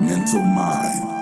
mental mind.